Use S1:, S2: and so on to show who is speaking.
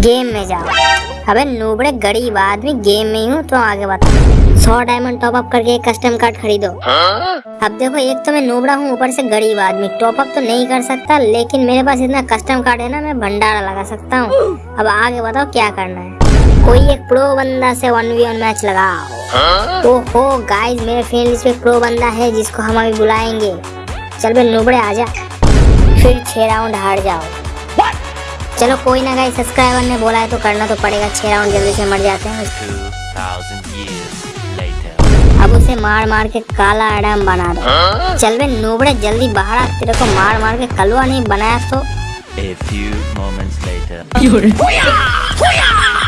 S1: Game में जाओ। अबे नूबड़े गरीब आदमी गेम में ही हूँ तो आगे बता सौ डायमंड टॉप अप करके एक कस्टम कार्ड खरीदो। अब देखो एक तो मैं नूबड़ा हूँ ऊपर से गरीब आदमी। टॉप अप तो नहीं कर सकता लेकिन मेरे पास इतना कस्टम कार्ड है ना मैं भंडारा लगा सकता हूँ। अब आगे बताओ क्या करना है? कोई एक प्रो बंदा से वन वी वन मैच लगाओ। तो हो गाइस मेरे फ्रेंड लिस्ट पे प्रो बंदा है जिसको हम अभी बुलाएँगे। चल बे नूबड़े आ जा। फिर छह राउंड हार जाओ। चलो कोई ना गाइस सब्सक्राइबर ने बोला है तो करना तो पड़ेगा छह राउंड जल्दी से मर जाते हैं।
S2: 2,000 years later.
S1: अब उसे मार मार के काला एडम बना दो। चल बे नोबड़े जल्दी बाहर आ तेरे को मार मार के कलवा नहीं बनाया तो।
S2: A few moments later.